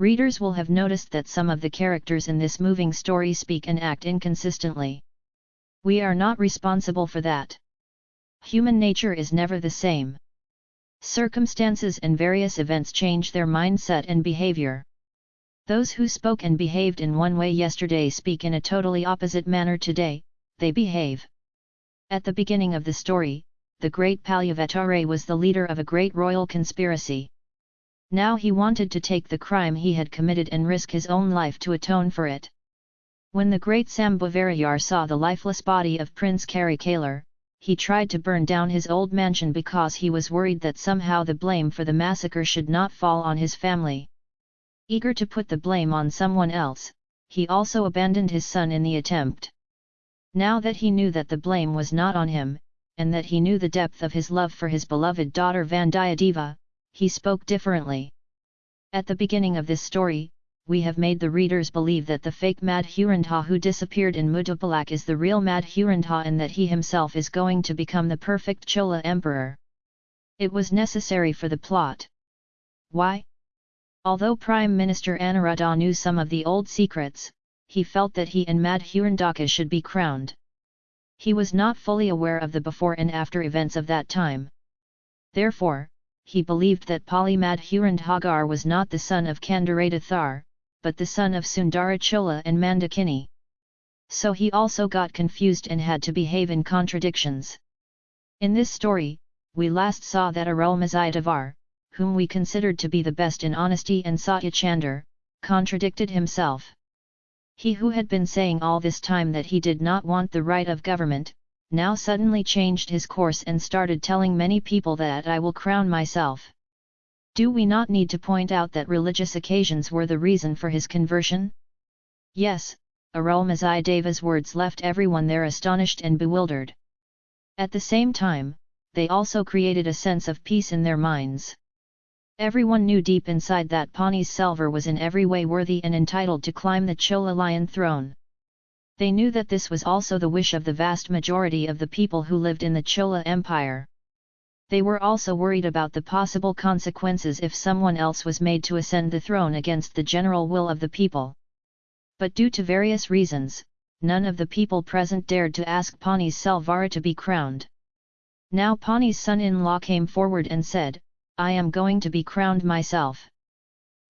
Readers will have noticed that some of the characters in this moving story speak and act inconsistently. We are not responsible for that. Human nature is never the same. Circumstances and various events change their mindset and behavior. Those who spoke and behaved in one way yesterday speak in a totally opposite manner today, they behave. At the beginning of the story, the great Palyavatare was the leader of a great royal conspiracy. Now he wanted to take the crime he had committed and risk his own life to atone for it. When the great Sambhavarayar saw the lifeless body of Prince Karikalar, he tried to burn down his old mansion because he was worried that somehow the blame for the massacre should not fall on his family. Eager to put the blame on someone else, he also abandoned his son in the attempt. Now that he knew that the blame was not on him, and that he knew the depth of his love for his beloved daughter Vandiyadeva, he spoke differently. At the beginning of this story, we have made the readers believe that the fake Madhurandha who disappeared in Muddapalak is the real Madhurandha and that he himself is going to become the perfect Chola emperor. It was necessary for the plot. Why? Although Prime Minister Anuruddha knew some of the old secrets, he felt that he and Madhurandaka should be crowned. He was not fully aware of the before and after events of that time. Therefore, he believed that Polymadhurandhagar was not the son of Kandaradathar, but the son of Sundarachola and Mandakini. So he also got confused and had to behave in contradictions. In this story, we last saw that Arulmozhidavar, whom we considered to be the best in honesty and Satyachandar, contradicted himself. He who had been saying all this time that he did not want the right of government, now suddenly changed his course and started telling many people that I will crown myself. Do we not need to point out that religious occasions were the reason for his conversion? Yes, Arulmozhideva's words left everyone there astonished and bewildered. At the same time, they also created a sense of peace in their minds. Everyone knew deep inside that Ponniyin Selvar was in every way worthy and entitled to climb the Chola lion throne. They knew that this was also the wish of the vast majority of the people who lived in the Chola Empire. They were also worried about the possible consequences if someone else was made to ascend the throne against the general will of the people. But due to various reasons, none of the people present dared to ask Ponniyin Selvar to be crowned. Now Ponniyi's son-in-law came forward and said, I am going to be crowned myself.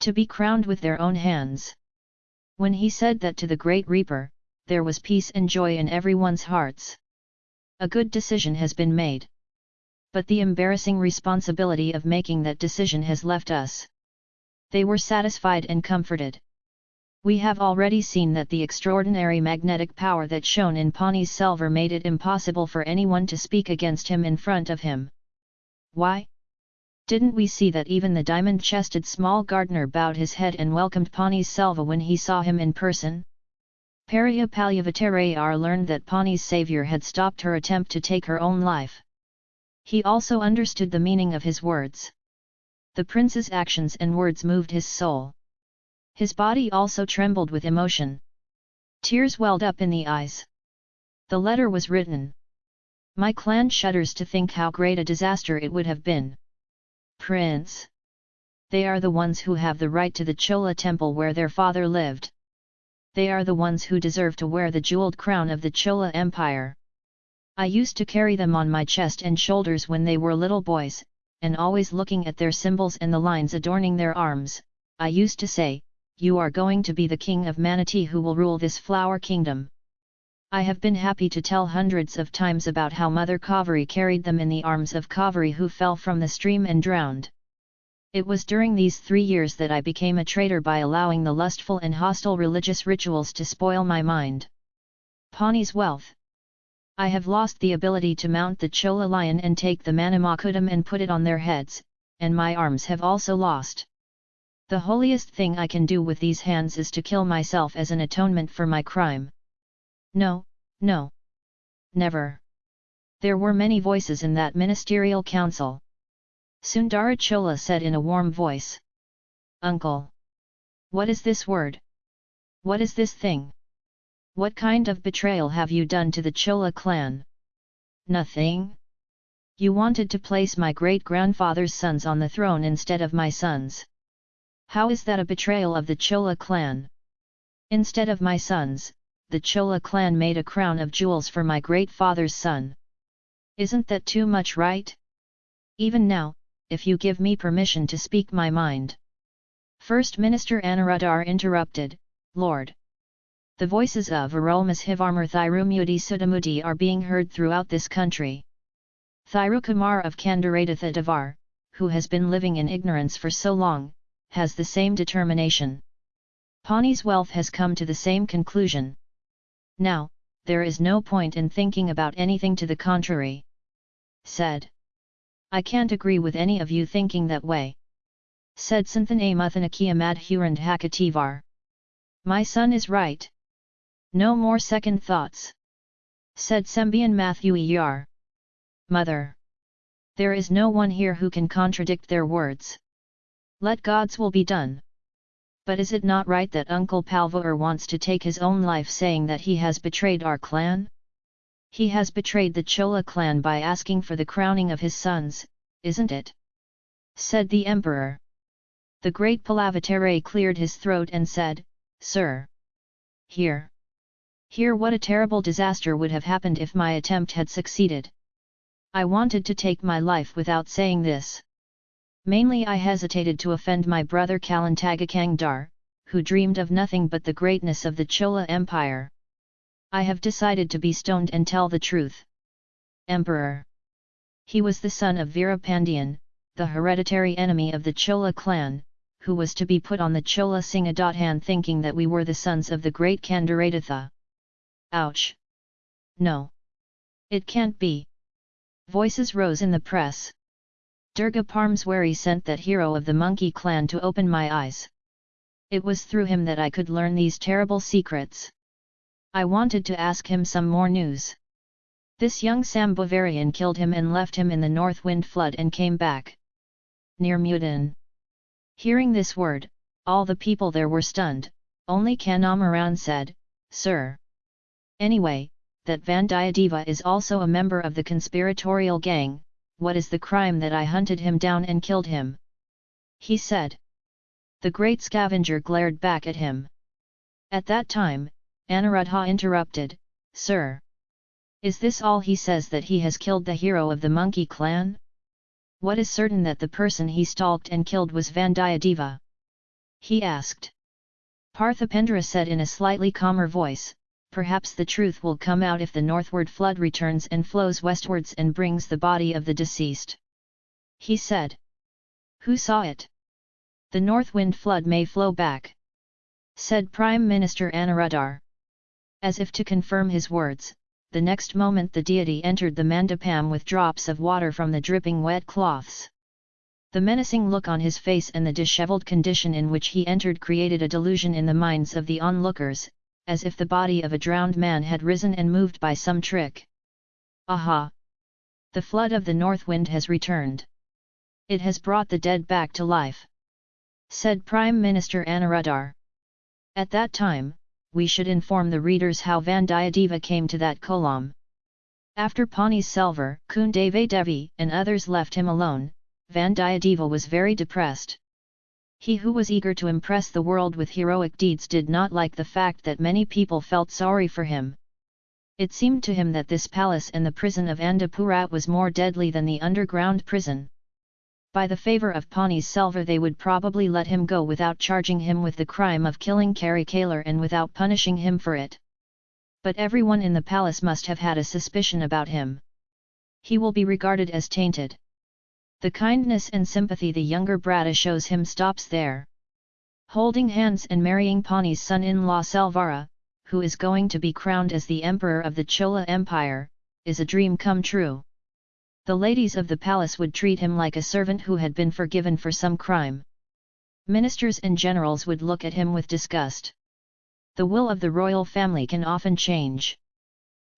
To be crowned with their own hands. When he said that to the great reaper, there was peace and joy in everyone's hearts. A good decision has been made. But the embarrassing responsibility of making that decision has left us. They were satisfied and comforted. We have already seen that the extraordinary magnetic power that shone in Ponniyin Selvar made it impossible for anyone to speak against him in front of him. Why? Didn't we see that even the diamond-chested small gardener bowed his head and welcomed Ponniyin Selvar when he saw him in person? Periya Palyavatare learned that Pani's savior had stopped her attempt to take her own life. He also understood the meaning of his words. The prince's actions and words moved his soul. His body also trembled with emotion. Tears welled up in the eyes. The letter was written. My clan shudders to think how great a disaster it would have been. Prince! They are the ones who have the right to the Chola temple where their father lived they are the ones who deserve to wear the jeweled crown of the Chola Empire. I used to carry them on my chest and shoulders when they were little boys, and always looking at their symbols and the lines adorning their arms, I used to say, you are going to be the king of Manatee who will rule this flower kingdom. I have been happy to tell hundreds of times about how Mother Kaveri carried them in the arms of Kaveri who fell from the stream and drowned. It was during these three years that I became a traitor by allowing the lustful and hostile religious rituals to spoil my mind. Pawnee's wealth. I have lost the ability to mount the Chola lion and take the Manamakudam and put it on their heads, and my arms have also lost. The holiest thing I can do with these hands is to kill myself as an atonement for my crime. No, no. Never. There were many voices in that ministerial council. Sundarachola said in a warm voice. Uncle! What is this word? What is this thing? What kind of betrayal have you done to the Chola clan? Nothing. You wanted to place my great-grandfather's sons on the throne instead of my sons. How is that a betrayal of the Chola clan? Instead of my sons, the Chola clan made a crown of jewels for my great father's son. Isn't that too much right? Even now, if you give me permission to speak my mind. First Minister Anuradhar interrupted, Lord. The voices of Arulmozhivarmar Thirumudi Sudamudi are being heard throughout this country. Thirukumar of Kandaratha Devar, who has been living in ignorance for so long, has the same determination. Pani's wealth has come to the same conclusion. Now, there is no point in thinking about anything to the contrary. Said. I can't agree with any of you thinking that way. Said Santhan Muthanakia Madhurand Hakativar. My son is right. No more second thoughts. Said Sembian Mahadeviyar. Mother. There is no one here who can contradict their words. Let God's will be done. But is it not right that Uncle Palvour wants to take his own life saying that he has betrayed our clan? He has betrayed the Chola clan by asking for the crowning of his sons, isn't it? Said the emperor. The great Palavatare cleared his throat and said, Sir! Hear! Hear what a terrible disaster would have happened if my attempt had succeeded. I wanted to take my life without saying this. Mainly I hesitated to offend my brother Kalantagakangdar, who dreamed of nothing but the greatness of the Chola Empire. I have decided to be stoned and tell the truth. Emperor. He was the son of Veerapandian, the hereditary enemy of the Chola clan, who was to be put on the Chola Singadothan thinking that we were the sons of the great Kandaratha. Ouch! No! It can't be! Voices rose in the press. Durga Parameswari sent that hero of the monkey clan to open my eyes. It was through him that I could learn these terrible secrets. I wanted to ask him some more news. This young Sam Bavarian killed him and left him in the north wind flood and came back. Near Mudan. Hearing this word, all the people there were stunned, only Kanamaran said, Sir. Anyway, that Vandiyadeva is also a member of the conspiratorial gang, what is the crime that I hunted him down and killed him? He said. The great scavenger glared back at him. At that time, Anuradha interrupted, Sir! Is this all he says that he has killed the hero of the monkey clan? What is certain that the person he stalked and killed was Vandiyadeva? He asked. Parthipendra said in a slightly calmer voice, perhaps the truth will come out if the northward flood returns and flows westwards and brings the body of the deceased. He said. Who saw it? The north wind flood may flow back. Said Prime Minister Anuradhar. As if to confirm his words, the next moment the deity entered the mandapam with drops of water from the dripping wet cloths. The menacing look on his face and the dishevelled condition in which he entered created a delusion in the minds of the onlookers, as if the body of a drowned man had risen and moved by some trick. Aha! The flood of the north wind has returned. It has brought the dead back to life. Said Prime Minister Anuradhar. At that time, we should inform the readers how Vandiyadeva came to that kolam. After Pani Selvar, Kundave Devi and others left him alone, Vandiyadeva was very depressed. He who was eager to impress the world with heroic deeds did not like the fact that many people felt sorry for him. It seemed to him that this palace and the prison of Andapurat was more deadly than the underground prison by the favour of Pani Selvar they would probably let him go without charging him with the crime of killing Karikalar and without punishing him for it. But everyone in the palace must have had a suspicion about him. He will be regarded as tainted. The kindness and sympathy the younger Brata shows him stops there. Holding hands and marrying Pani's son-in-law Selvara, who is going to be crowned as the emperor of the Chola Empire, is a dream come true the ladies of the palace would treat him like a servant who had been forgiven for some crime. Ministers and generals would look at him with disgust. The will of the royal family can often change.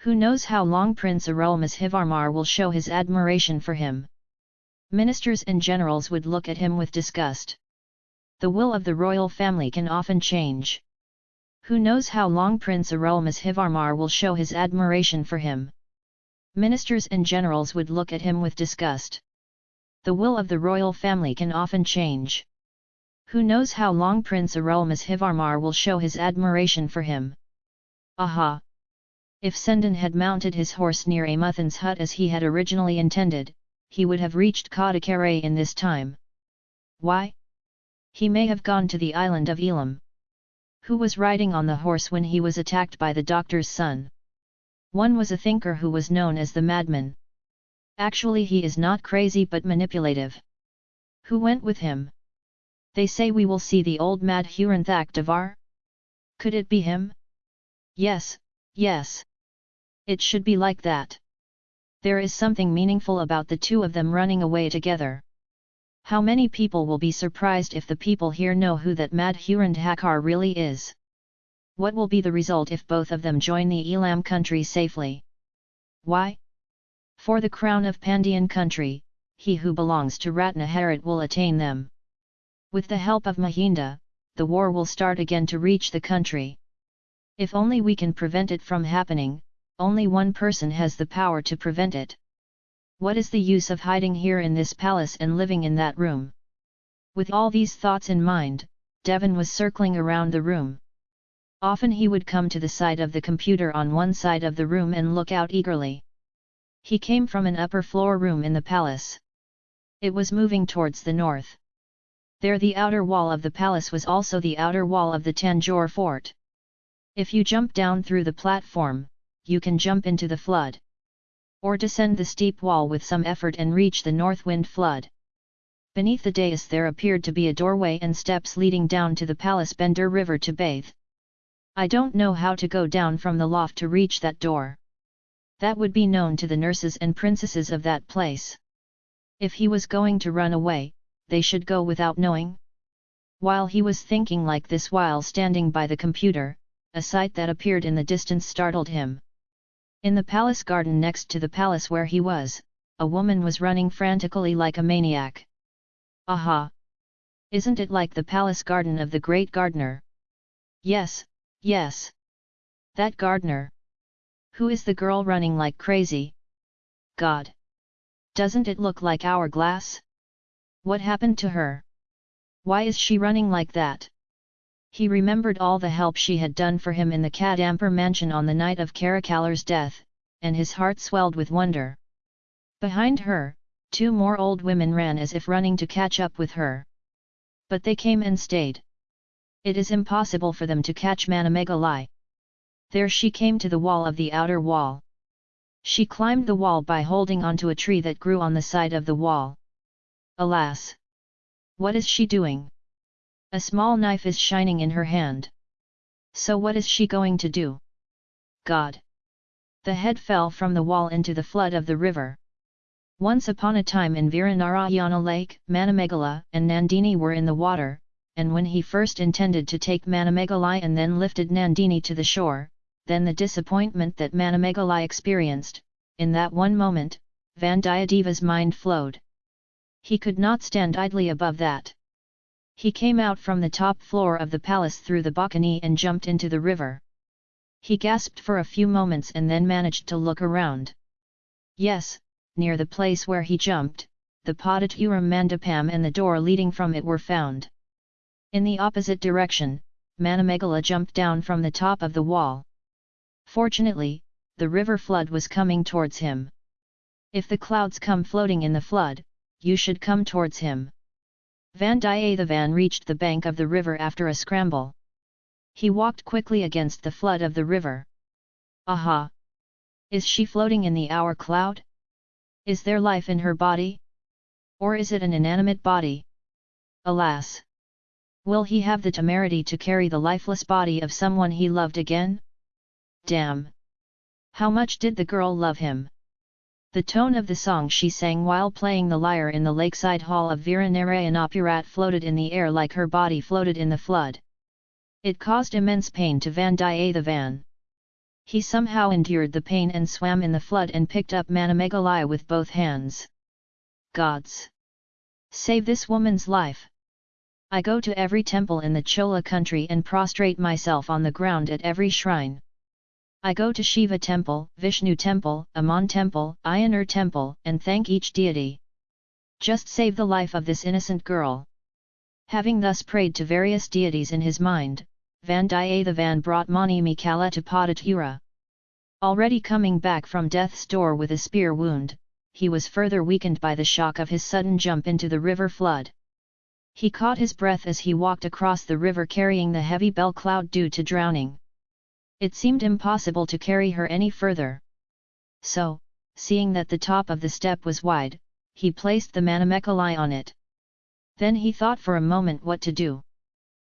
Who knows how long Prince Arulmozhivarmar will show his admiration for him. Ministers and generals would look at him with disgust. The will of the royal family can often change. Who knows how long Prince Arulmozhivarmar will show his admiration for him ministers and generals would look at him with disgust. The will of the royal family can often change. Who knows how long Prince Arulmozhivarmar will show his admiration for him? Aha! If Sendan had mounted his horse near Amuthan's hut as he had originally intended, he would have reached Kadakare in this time. Why? He may have gone to the island of Elam. Who was riding on the horse when he was attacked by the doctor's son? One was a thinker who was known as the madman. Actually he is not crazy but manipulative. Who went with him? They say we will see the old mad Devar? Could it be him? Yes, yes. It should be like that. There is something meaningful about the two of them running away together. How many people will be surprised if the people here know who that mad really is? What will be the result if both of them join the Elam country safely? Why? For the crown of Pandian country, he who belongs to Ratnaharit will attain them. With the help of Mahinda, the war will start again to reach the country. If only we can prevent it from happening, only one person has the power to prevent it. What is the use of hiding here in this palace and living in that room? With all these thoughts in mind, Devon was circling around the room. Often he would come to the side of the computer on one side of the room and look out eagerly. He came from an upper floor room in the palace. It was moving towards the north. There the outer wall of the palace was also the outer wall of the Tanjore fort. If you jump down through the platform, you can jump into the flood. Or descend the steep wall with some effort and reach the north wind flood. Beneath the dais there appeared to be a doorway and steps leading down to the palace Bender River to bathe. I don't know how to go down from the loft to reach that door. That would be known to the nurses and princesses of that place. If he was going to run away, they should go without knowing? While he was thinking like this while standing by the computer, a sight that appeared in the distance startled him. In the palace garden next to the palace where he was, a woman was running frantically like a maniac. Aha! Isn't it like the palace garden of the great gardener? Yes, yes. That gardener. Who is the girl running like crazy? God! Doesn't it look like hourglass? What happened to her? Why is she running like that? He remembered all the help she had done for him in the Kadampur mansion on the night of Karikalar's death, and his heart swelled with wonder. Behind her, two more old women ran as if running to catch up with her. But they came and stayed. It is impossible for them to catch Manamegalai. There she came to the wall of the outer wall. She climbed the wall by holding onto a tree that grew on the side of the wall. Alas! What is she doing? A small knife is shining in her hand. So what is she going to do? God! The head fell from the wall into the flood of the river. Once upon a time in Viranarayana lake, Manamegala and Nandini were in the water, and when he first intended to take Manamegalai and then lifted Nandini to the shore, then the disappointment that Manamegalai experienced, in that one moment, Vandiyadeva's mind flowed. He could not stand idly above that. He came out from the top floor of the palace through the balcony and jumped into the river. He gasped for a few moments and then managed to look around. Yes, near the place where he jumped, the Padaturam Mandapam and the door leading from it were found. In the opposite direction, Manamegala jumped down from the top of the wall. Fortunately, the river flood was coming towards him. If the clouds come floating in the flood, you should come towards him. Vandiyathevan reached the bank of the river after a scramble. He walked quickly against the flood of the river. Aha! Is she floating in the hour cloud? Is there life in her body? Or is it an inanimate body? Alas! Will he have the temerity to carry the lifeless body of someone he loved again? Damn! How much did the girl love him? The tone of the song she sang while playing the lyre in the lakeside hall of Viranarayanapurat floated in the air like her body floated in the flood. It caused immense pain to Vandiyathevan. He somehow endured the pain and swam in the flood and picked up Manamegalaya with both hands. Gods! Save this woman's life! I go to every temple in the Chola country and prostrate myself on the ground at every shrine. I go to Shiva temple, Vishnu temple, Aman temple, Ayanur temple, and thank each deity. Just save the life of this innocent girl. Having thus prayed to various deities in his mind, Vandiyathevan brought Mani Mikala to Padatura. Already coming back from death's door with a spear wound, he was further weakened by the shock of his sudden jump into the river flood. He caught his breath as he walked across the river carrying the heavy bell cloud due to drowning. It seemed impossible to carry her any further. So, seeing that the top of the step was wide, he placed the Manamekalai on it. Then he thought for a moment what to do.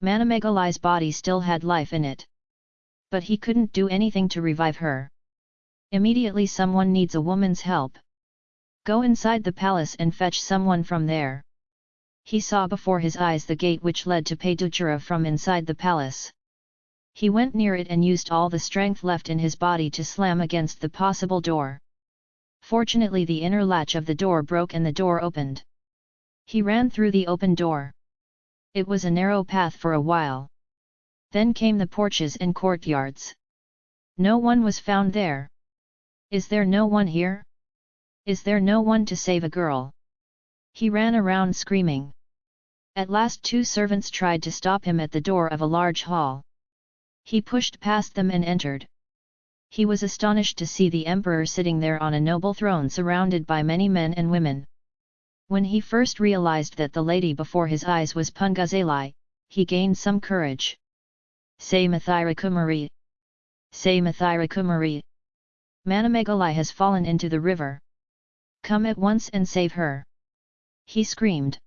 Manamekalai's body still had life in it. But he couldn't do anything to revive her. Immediately someone needs a woman's help. Go inside the palace and fetch someone from there. He saw before his eyes the gate which led to Payduchura from inside the palace. He went near it and used all the strength left in his body to slam against the possible door. Fortunately the inner latch of the door broke and the door opened. He ran through the open door. It was a narrow path for a while. Then came the porches and courtyards. No one was found there. Is there no one here? Is there no one to save a girl? He ran around screaming. At last two servants tried to stop him at the door of a large hall. He pushed past them and entered. He was astonished to see the emperor sitting there on a noble throne surrounded by many men and women. When he first realized that the lady before his eyes was Punguzali, he gained some courage. Say Mathirakumari! Say Mathirakumari! Manamegalai has fallen into the river. Come at once and save her! He screamed.